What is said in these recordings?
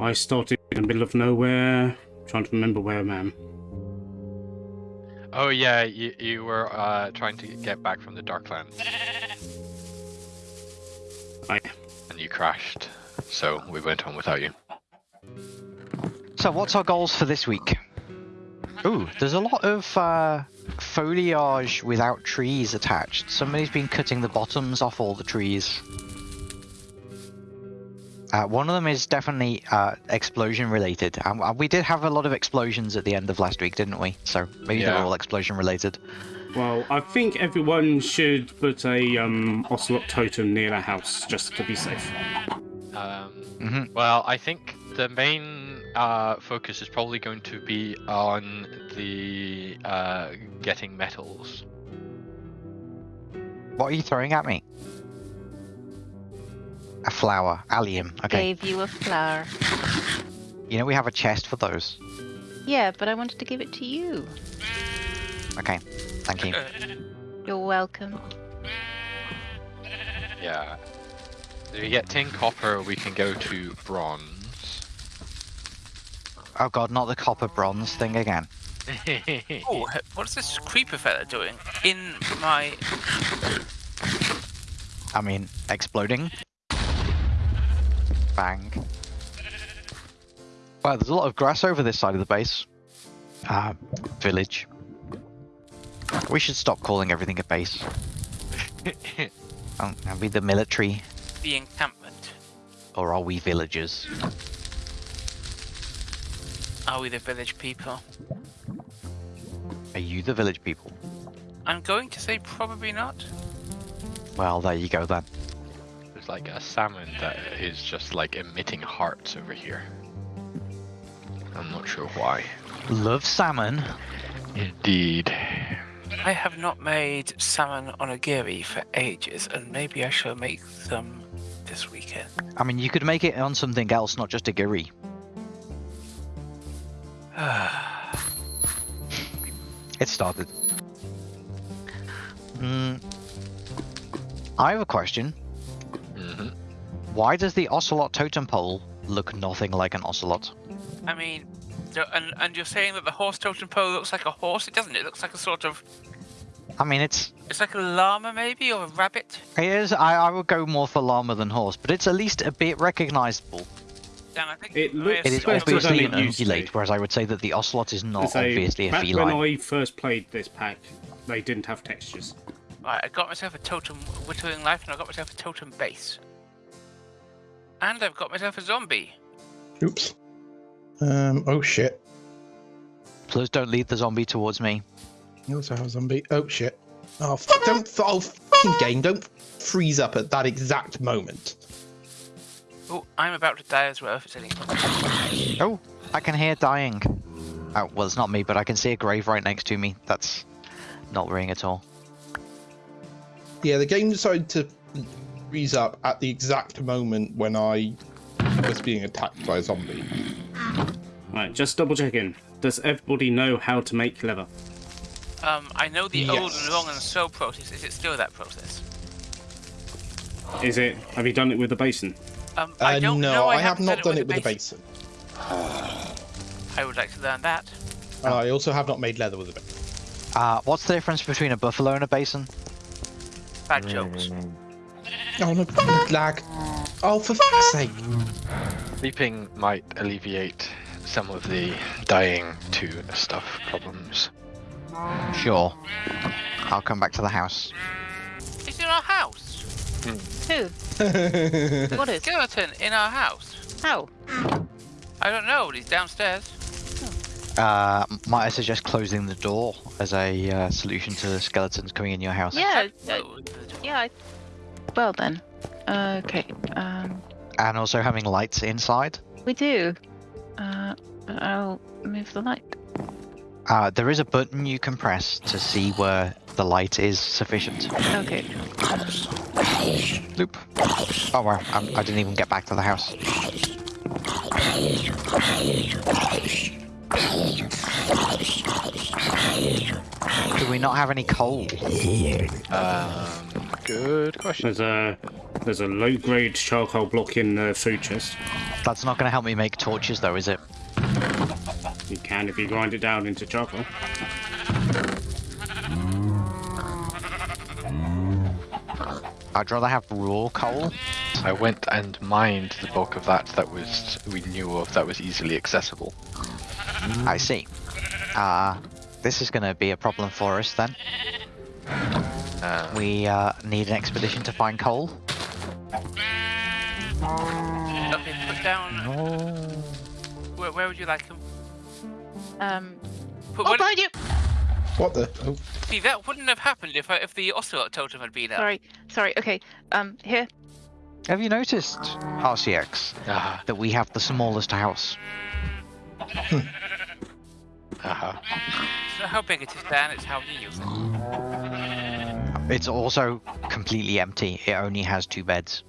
I started in the middle of nowhere, trying to remember where I am. Oh yeah, you, you were uh, trying to get back from the Darklands. I And you crashed, so we went on without you. So, what's our goals for this week? Ooh, there's a lot of uh, foliage without trees attached. Somebody's been cutting the bottoms off all the trees. Uh, one of them is definitely uh, explosion related. Um, uh, we did have a lot of explosions at the end of last week, didn't we? So maybe they're all explosion related. well, I think everyone should put a um, ocelot totem near their house just to be safe. Um, hmm well, I think the main uh, focus is probably going to be on the uh, getting metals. What are you throwing at me? A flower, allium. Okay. I gave you a flower. You know we have a chest for those. Yeah, but I wanted to give it to you. Okay. Thank you. You're welcome. Yeah. If we get tin copper, we can go to bronze. Oh god, not the copper bronze thing again. Oh, what's this creeper fella doing in my? I mean, exploding. Bang. Wow, there's a lot of grass over this side of the base. Uh, village. We should stop calling everything a base. Oh, are we the military, the encampment? or are we villagers? Are we the village people? Are you the village people? I'm going to say probably not. Well, there you go then. There's like a salmon that is just like emitting hearts over here. I'm not sure why. Love salmon. Indeed. I have not made salmon onigiri for ages, and maybe I shall make them this weekend. I mean, you could make it on something else, not just a giri. It started. Mm, I have a question. Why does the ocelot totem pole look nothing like an ocelot? I mean, and and you're saying that the horse totem pole looks like a horse? It doesn't. It looks like a sort of. I mean, it's It's like a llama, maybe, or a rabbit. it is. I, I would go more for llama than horse, but it's at least a bit recognizable. Dan, I think It looks It is better than obviously an used ungulate, whereas I would say that the ocelot is not So, obviously a back feline. when I first played this pack, they didn't have textures. Right, I got myself a totem whittling knife, and I got myself a totem base. And I've got myself a zombie. Oops. Um. Oh shit. Please don't lead the zombie towards me. You also have a zombie. Oh shit. Oh, f- don't. f- Oh, fucking game. Don't freeze up at that exact moment. Oh, I'm about to die as well if it's any. Oh, I can hear dying. Oh, well, it's not me, but I can see a grave right next to me. That's not worrying at all. Yeah, the game decided to freeze up at the exact moment when I was being attacked by a zombie. Right, just double checking. Does everybody know how to make leather? Um, I know the old and long and slow process. Is it still that process? Is it? Have you done it with the basin? Um, Uh, I don't no, know. I, have haven't not done it with a the basin. I would like to learn that. I also have not made leather with the basin. Uh, what's the difference between a buffalo and a basin? Bad jokes. Oh no, lag. Oh, for fuck's sake. Sleeping might alleviate some of the dying to stuff problems. Sure. I'll come back to the house. It's in our house. Who? What is? Skeleton in our house. How? I don't know. He's downstairs. Uh, might I suggest closing the door as a uh, solution to the skeletons coming in your house? Yeah. Uh, yeah. I... Well then. Okay. Um, And also having lights inside. we do. Uh, I'll move the light. Uh, there is a button you can press to see where the light is sufficient. Okay. Loop. Oh wow, I'm, I didn't even get back to the house. Do we not have any coal? Um, good question. There's a There's a low-grade charcoal block in the food chest. That's not going to help me make torches, though, is it? You can if you grind it down into charcoal. I'd rather have raw coal. I went and mined the bulk of that that was we knew of that was easily accessible. I see. Uh, this is going to be a problem for us then. Uh, We uh, need an expedition to find coal. Okay, put down. Where, where would you like them? Um, Put oh, one, behind you! What the? Oh, see, that wouldn't have happened if I, if the ocelot totem had been up. Sorry, sorry. Okay, um, here. Have you noticed, RCX, uh, that we have the smallest house? uh-huh. It's not how big it is, Dan. It's how you use it. It's also completely empty. It only has two beds.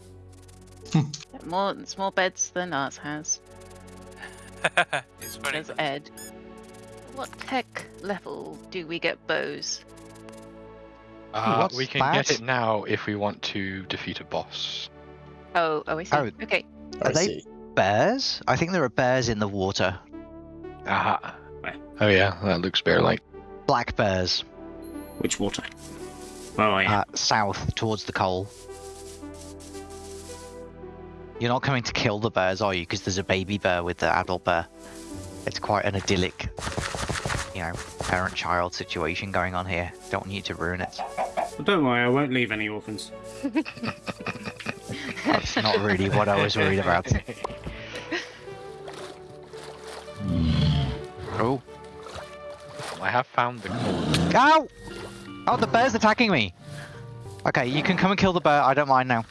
More, it's more beds than ours has. it's funny. Says Ed. What tech level do we get bows? Uh, what's we can that? get it now if we want to defeat a boss. Oh, oh, I see. Oh. Okay. I Are they- see. Bears? I think there are bears in the water. Aha. Where? Oh yeah, that looks bear-like. Black bears. Which water? Oh, yeah. Uh, south, towards the coal. You're not coming to kill the bears, are you? Because there's a baby bear with the adult bear. It's quite an idyllic, you know, parent-child situation going on here. Don't want you to ruin it. Well, don't worry, I won't leave any orphans. That's not really what I was worried about. Oh. I have found the coal. Ow! Oh, the bear's attacking me! Okay, you can come and kill the bear. I don't mind now.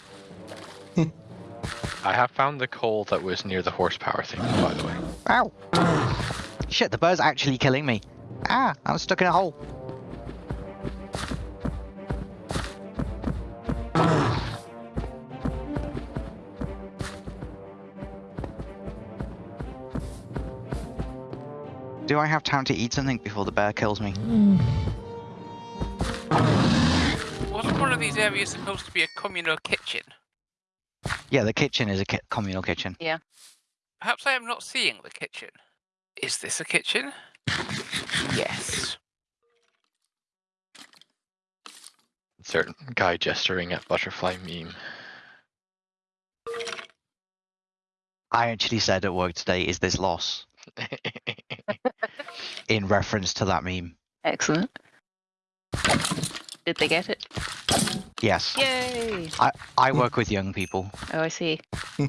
I have found the coal that was near the horsepower thing, by the way. Ow! Shit, the bear's actually killing me. Ah, I'm stuck in a hole. Do I have time to eat something before the bear kills me? Wasn't one of these areas supposed to be a communal kitchen? Yeah, the kitchen is a ki- communal kitchen. Yeah. Perhaps I am not seeing the kitchen. Is this a kitchen? Yes. Certain guy gesturing at butterfly meme. I actually said at work today, is this loss? In reference to that meme. Excellent. Did they get it? Yes. Yay! I I work with young people. Oh, I see.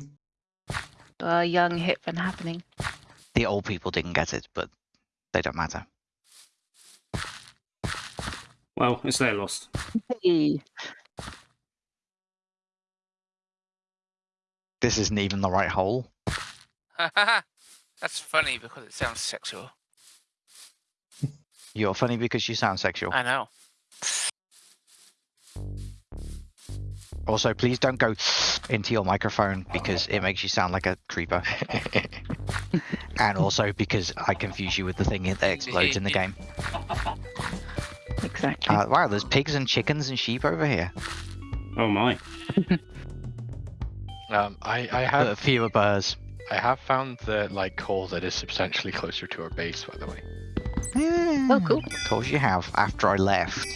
uh, young, hip, and happening. The old people didn't get it, but they don't matter. Well, it's their loss. Hey. This isn't even the right hole. That's funny because it sounds sexual. You're funny because you sound sexual. I know. Also, please don't go into your microphone because it makes you sound like a creeper. and also because I confuse you with the thing that explodes in the game. Exactly. Uh, wow, there's pigs and chickens and sheep over here. Oh my. um, I, I But have fewer birds. I have found the like coal that is substantially closer to our base, by the way. Oh, cool. Of course you have, after I left.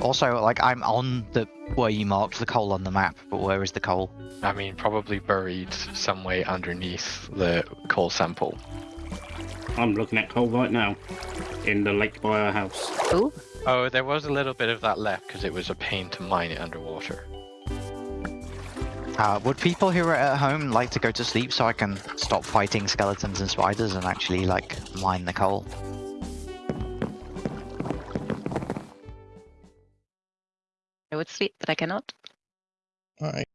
Also, like, I'm on the where you marked the coal on the map, but where is the coal? I mean, probably buried some way underneath the coal sample. I'm looking at coal right now. In the lake by our house. Cool. Oh, there was a little bit of that left because it was a pain to mine it underwater. Uh, would people who are at home like to go to sleep so I can stop fighting skeletons and spiders and actually, like, mine the coal? Would sleep, but I cannot. All right.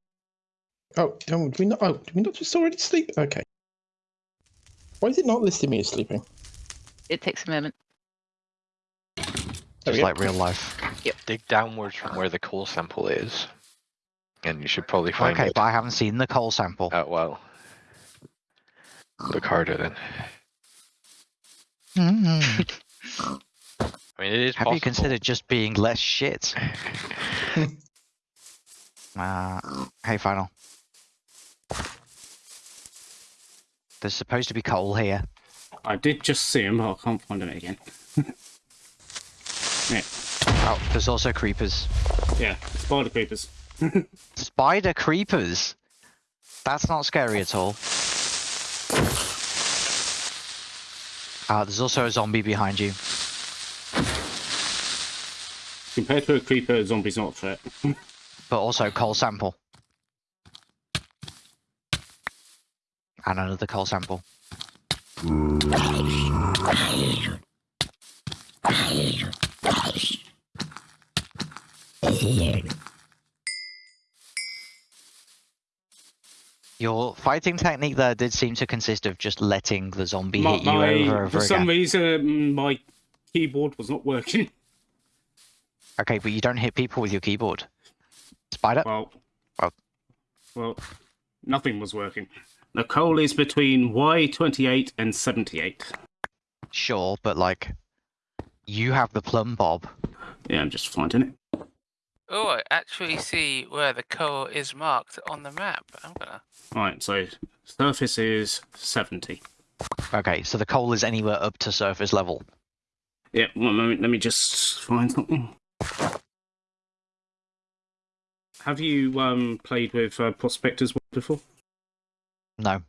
Oh, don't do we not? Oh, do we not just already sleep? Okay. Why is it not listing me as sleeping? It takes a moment. There Just like real life. Yep. Dig downwards from where the coal sample is, and you should probably find Okay, it. but I haven't seen the coal sample. Oh well. Look harder then. Mm. I mean, it is Have possible. you considered just being less shit? Uh, hey, final. There's supposed to be coal here. I did just see him, but I can't find him again. yeah, Oh, there's also creepers. yeah, spider creepers. Spider creepers. That's not scary at all. Uh, there's also a zombie behind you. Compared to a creeper, a zombie's not a threat. but also coal sample. And another coal sample. Your fighting technique there did seem to consist of just letting the zombie My, hit you my- over and for over some reason, my keyboard was not working. Okay, but you don't hit people with your keyboard. Spider? Well, Well- well, nothing was working. The coal is between Y28 and 78. Sure, but like, you have the plumb bob. Yeah, I'm just finding it. Oh, I actually see where the coal is marked on the map. I'm gonna. Right, so surface is 70. Okay, so the coal is anywhere up to surface level. Yeah, one moment, let me just find something. Have you um, played with uh, Prospectors before? No.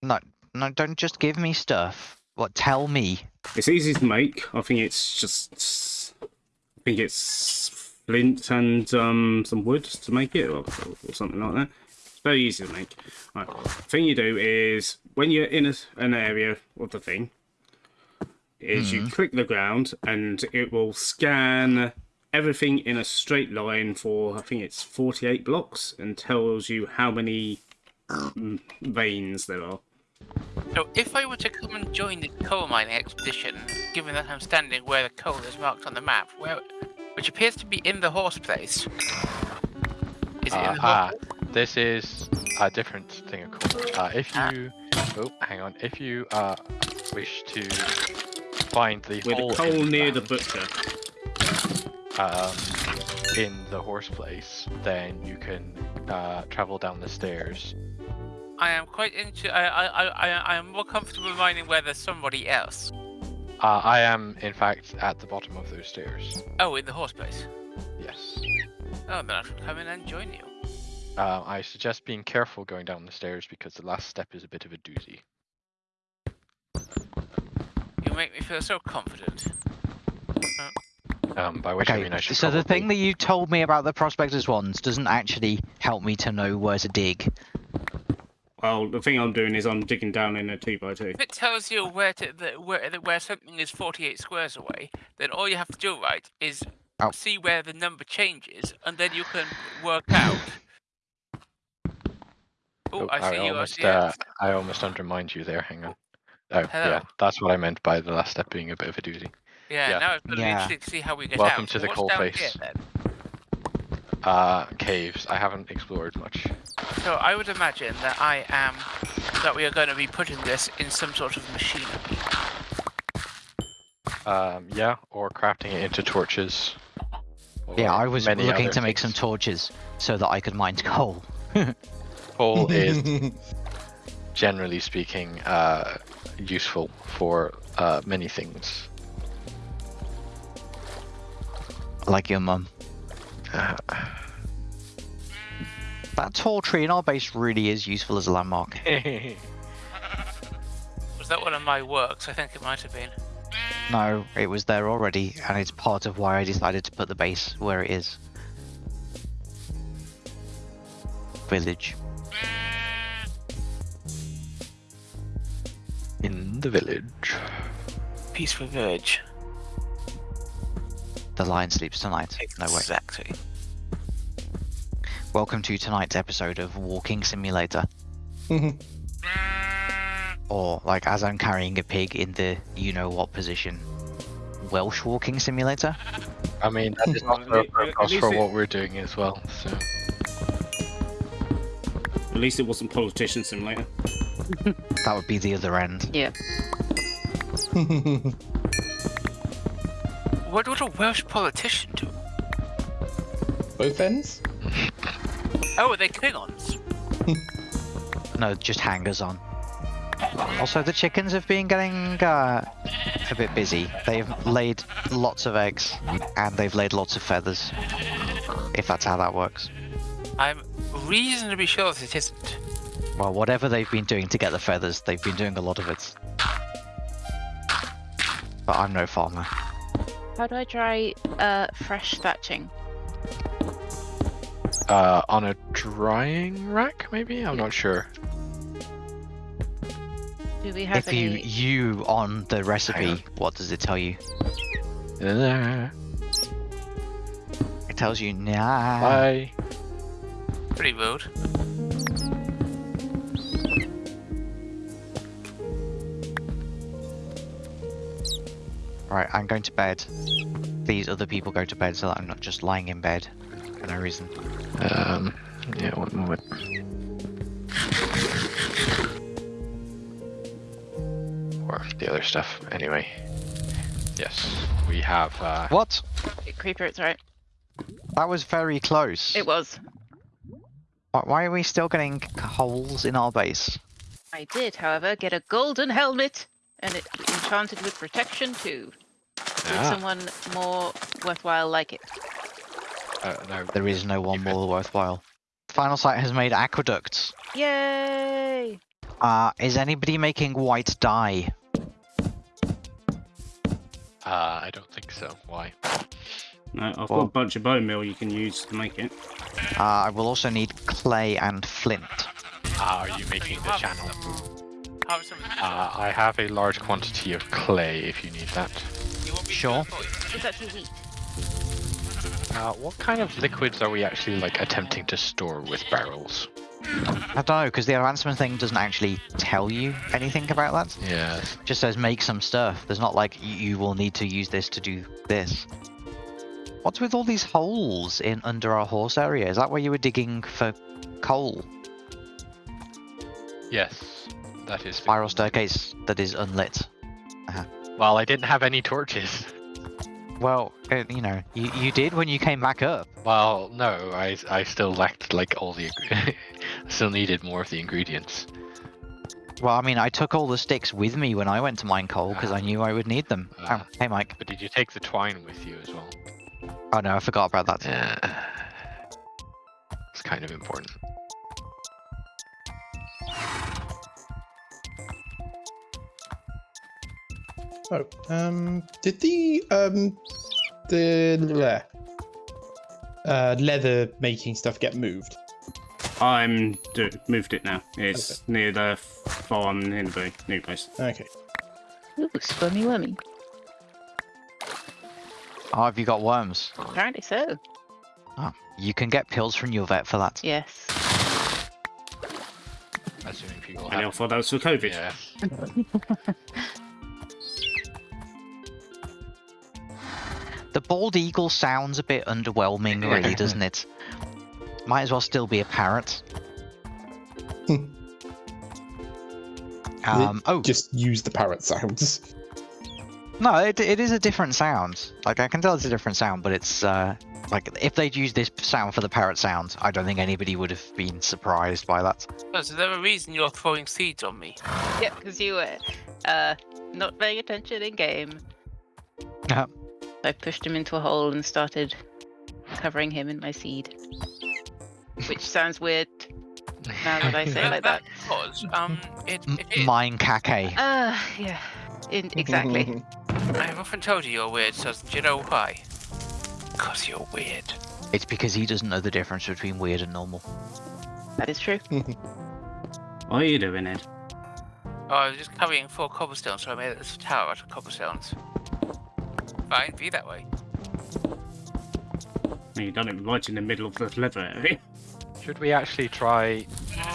No, no, don't just give me stuff. What, tell me. It's easy to make. I think it's just. I think it's flint and um, some wood to make it, or, or something like that. It's very easy to make. Right. The thing you do is when you're in a, an area of the thing, is you click the ground and it will scan everything in a straight line for I think it's 48 blocks and tells you how many mm, veins there are. So, if I were to come and join the coal mining expedition, given that I'm standing where the coal is marked on the map, where, which appears to be in the horse place, is it Uh, in the ah, horse? this is a different thing of course. Uh, if Ah. you, oh, hang on. If you uh, wish to find the With hole the in coal near the butcher. um, in the horse place, then you can uh, travel down the stairs. I am quite into. I, I, I, I, I am more comfortable mining where there's somebody else. Uh, I am, in fact, at the bottom of those stairs. Oh, in the horse place. Yes. Oh, then I shall come in and join you. Uh, I suggest being careful going down the stairs because the last step is a bit of a doozy. You make me feel so confident. Um, by which I Okay, mean I should so the thing that you told me about the prospectors ones doesn't actually help me to know where to dig. Well, the thing I'm doing is I'm digging down in a two by two. If it tells you where to the, where the, where something is 48 squares away, then all you have to do, right, is Oh. see where the number changes, and then you can work out. Oh, Oh, I see you. I almost, see you. uh, I almost undermined you there. Hang on. Oh, Hello. yeah, that's what I meant by the last step being a bit of a doozy. yeah, yeah. now it's going to Yeah. interesting to see how we get Welcome out. to the What's coal face. here. Uh, caves. I haven't explored much. So I would imagine that I am that we are going to be putting this in some sort of machinery. Um, yeah, or crafting it into torches. Yeah, I was looking other to make some torches so that I could mine coal. Coal is, generally speaking, uh, useful for uh, many things. like your mum. Uh, That tall tree in our base really is useful as a landmark. Was that one of my works? I think it might have been. No, it was there already, and it's part of why I decided to put the base where it is. Village. In the village. Peaceful village. The lion sleeps tonight. No way. Exactly. Welcome to tonight's episode of Walking Simulator. Mm-hmm. or, like, as I'm carrying a pig in the you know what position. Welsh Walking Simulator? I mean, that is also a At purpose least for it- what we're doing as well. So, At least it wasn't Politician Simulator. That would be the other end. Yeah. What would a Welsh politician do? Both ends? Oh, are they Klingons? No, just hangers on. Also, the chickens have been getting uh, a bit busy. They've laid lots of eggs and they've laid lots of feathers. If that's how that works. I'm reasonably sure that it isn't. Well, whatever they've been doing to get the feathers, they've been doing a lot of it. But I'm no farmer. How do I try uh, fresh thatching? Uh, on a drying rack, maybe? I'm not sure. Do we have If you any? you on the recipe, on. what does it tell you? Uh, It tells you nah. Bye. Pretty rude. Right, I'm going to bed. These other people go to bed so that I'm not just lying in bed for no reason. Um, yeah, one moment. Or the other stuff. Anyway. Yes, we have, uh, What? Creeper, it's right. That was very close. It was. Why- Why are we still getting holes in our base? I did, however, get a golden helmet, and it enchanted with protection too. Would Ah. someone more worthwhile like it? uh, no, There is no one more worthwhile. Final Sight has made aqueducts. Yay! Uh, is anybody making white dye? uh, I don't think so. Why? No, I've got a bunch of bone meal you can use to make it. Uh, I will also need clay and flint. Ah, are you making the channel? some. Uh, I have a large quantity of clay if you need that. You want me to sure. do it for you? It's actually wheat. Uh, what kind of liquids are we actually like attempting to store with barrels? I don't know, because the advancement thing doesn't actually tell you anything about that. Yeah. It just says make some stuff. There's not like you will need to use this to do this. What's with all these holes in under our horse area? Is that where you were digging for coal? Yes, that is. Spiral staircase that is unlit. Well, I didn't have any torches. Well, uh, you know, you, you did when you came back up. Well, no, I I still lacked like all the. still needed more of the ingredients. Well, I mean, I took all the sticks with me when I went to mine coal because I knew I would need them. Ah. oh, hey, Mike. But did you take the twine with you as well? Oh no, I forgot about that. Yeah. It's kind of important. Oh, um, did the um the uh, leather making stuff get moved? I'm do, moved it now. It's near the farm in the new place. Okay. Ooh, squirmy wormy. Oh, have you got worms? Apparently so. Oh, you can get pills from your vet for that. Yes. Assuming people And I have. thought that was for COVID. Yeah. The bald eagle sounds a bit underwhelming, really, doesn't it? Might as well still be a parrot. Um, oh, Just use the parrot sounds. no, it, it is a different sound. Like, I can tell it's a different sound, but it's, uh, like, if they'd used this sound for the parrot sound, I don't think anybody would have been surprised by that. Oh, is there a reason you're throwing seeds on me? Yeah, because you were uh, not paying attention in game. Yeah. I pushed him into a hole and started covering him in my seed. Which sounds weird now that I say it like that. Because, um, it, M- it is. mine caque. Uh, yeah. In, exactly. I've often told you you're weird, so do you know why? Because you're weird. It's because he doesn't know the difference between weird and normal. that is true. What are you doing, Ed? Oh, I was just carrying four cobblestones, so I made this tower out of cobblestones. Fine, be that way. You've done it right in the middle of the leather area. Should we actually try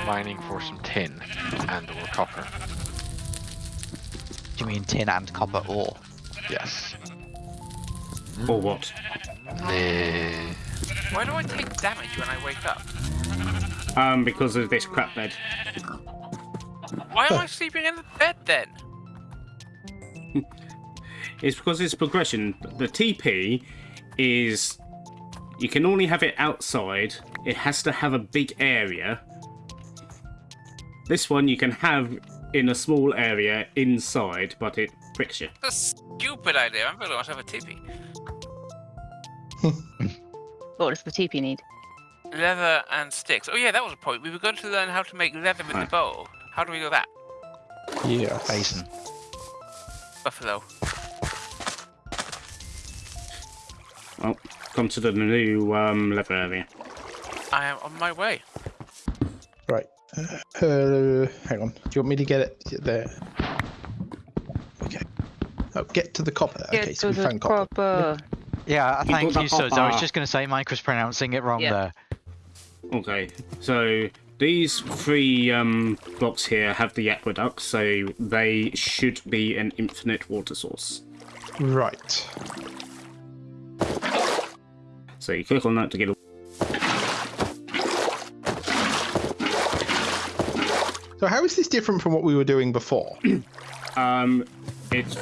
mining for some tin and or copper? Do you mean tin and copper ore? Yes. Or what? Eh, Why do I take damage when I wake up? Um, because of this crap bed. Why am I sleeping in the bed then? is because it's progression. The TP is you can only have it outside. It has to have a big area. This one you can have in a small area inside, but it pricks you. That's a stupid idea. I'm going to have a tippy. What does the TP need? Leather and sticks. Oh yeah, that was a point. We were going to learn how to make leather with the Right. bow. How do we do that? Yeah. Basin. Buffalo. Well, come to the new um, leather area. I am on my way. Right. Uh, hang on. Do you want me to get it there? Okay. Oh, get to the copper. okay, so we found copper. copper. Yeah, You thank got you, the Suds. I was just going to say Mike was pronouncing it wrong Yeah. there. Okay, so these three um, blocks here have the aqueduct, so they should be an infinite water source. Right. So you click on that to get a So how is this different from what we were doing before? Um, it's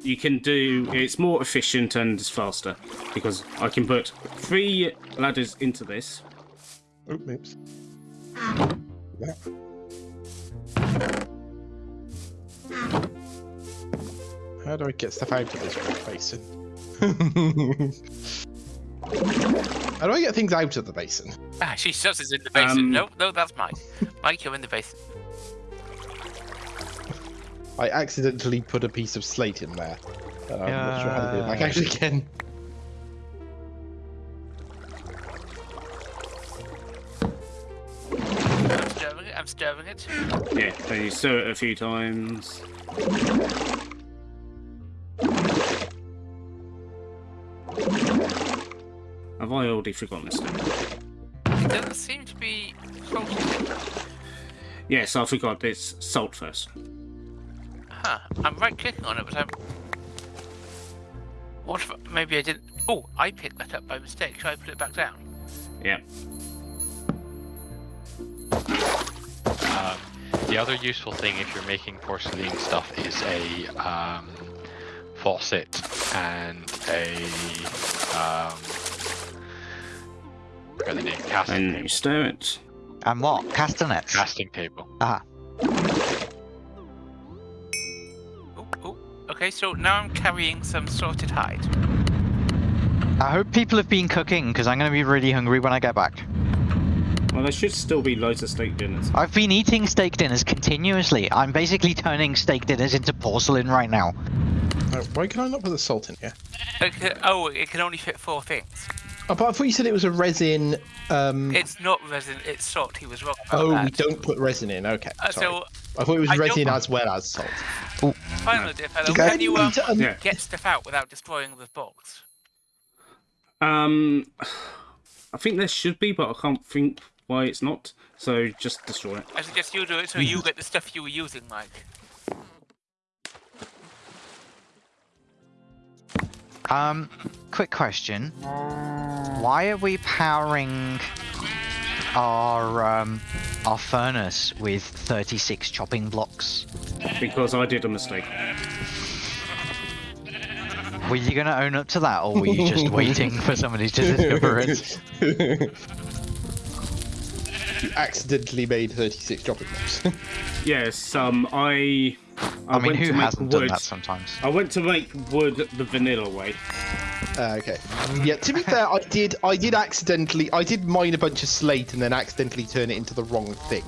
you can do it's more efficient and it's faster because I can put three ladders into this. Oh, oops. That. How do I get stuff out of this basin? How do I get things out of the basin? Ah, she shoves us in the basin. Um, no, no, that's mine. Mike, you're in the basin. I accidentally put a piece of slate in there. Uh, I'm not sure how to do it back Yeah. out again. I'm stirring it. I'm stirring it. Yeah, then you stir it a few times. Have I already forgotten this? Thing? It doesn't seem to be salty. Yes, I forgot. It's salt first. Huh. I'm right clicking on it, but I'm. What if maybe I didn't. Oh, I picked that up by mistake. Should I put it back down? Yeah. Um, the other useful thing if you're making porcelain stuff is a um, faucet and a um, forgot the name casting And you table. stir it. And what? Castanets. Casting table. Ah, Oh, oh. Okay, so now I'm carrying some sorted hide. I hope people have been cooking because I'm going to be really hungry when I get back. Well, there should still be loads of steak dinners. I've been eating steak dinners continuously. I'm basically turning steak dinners into porcelain right now. Oh, why can I not put the salt in here? Okay, oh, it can only fit four things. Oh, but I thought you said it was a resin. Um, It's not resin, it's salt. He was wrong about oh, that. we don't put resin in. Okay. Uh, sorry. so, I thought it was I don't- resin as well as salt. final dear fellow, Okay. can you um, Um, Yeah. get stuff out without destroying the box? Um, I think there should be, but I can't think why it's not. So just destroy it. I suggest you do it so you get the stuff you were using, Mike. Um, quick question. Why are we powering our um, our furnace with 36 chopping blocks? Because I did a mistake. Were you going to own up to that, or were you just waiting for somebody to discover it? you accidentally made 36 chopping blocks. Yes, um, I. I, I, mean, went who to make hasn't done wood. that sometimes? I went to make wood the vanilla way. Uh, okay. Yeah. To be fair, I did. I did accidentally. I did mine a bunch of slate and then accidentally turn it into the wrong thing,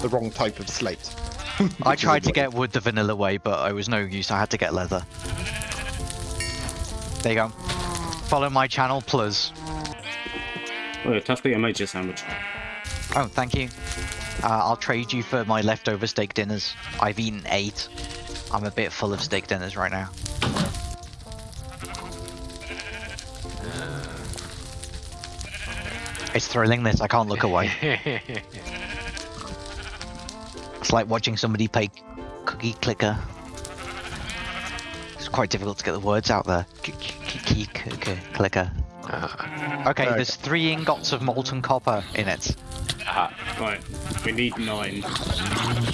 the wrong type of slate. I tried to get wood the vanilla way, but I was no use. I had to get leather. There you go. Follow my channel, plus. Oh, Tuffley, I made you a sandwich. Oh, thank you. Uh, I'll trade you for my leftover steak dinners. I've eaten eight. I'm a bit full of steak dinners right now. It's thrilling this, I can't look away. It's like watching somebody play cookie clicker. It's quite difficult to get the words out there. Cookie clicker. clicker. Uh, Okay, Okay. there's three ingots of molten copper in it. Uh, Right, we need nine.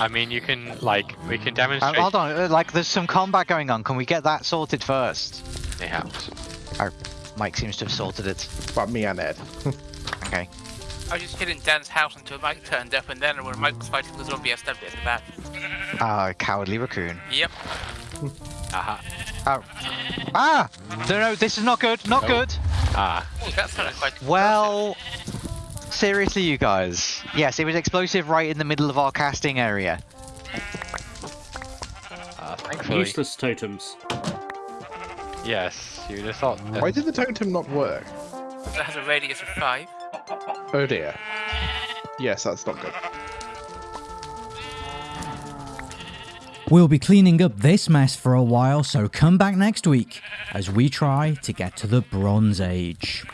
I mean, you can like we can Uh, demonstrate. hold on, uh, like there's some combat going on. Can we get that sorted first? Perhaps. Mike seems to have sorted it. But me and Ed. Okay. I was just hitting Dan's house until Mike turned up, and then when Mike was fighting the zombie, I stabbed it in the back. Ah, cowardly raccoon. Yep. Aha. Oh. Ah! No, no, this is not good. Not Oh. good. Ah. That sounded quite. Well, seriously, you guys. Yes, it was explosive right in the middle of our casting area. Uh, thankfully. Useless totems. Yes. You'd have thought. That, Why did the totem not work? That has a radius of five. Oh dear. Yes, that's not good. We'll be cleaning up this mess for a while, so come back next week as we try to get to the Bronze Age.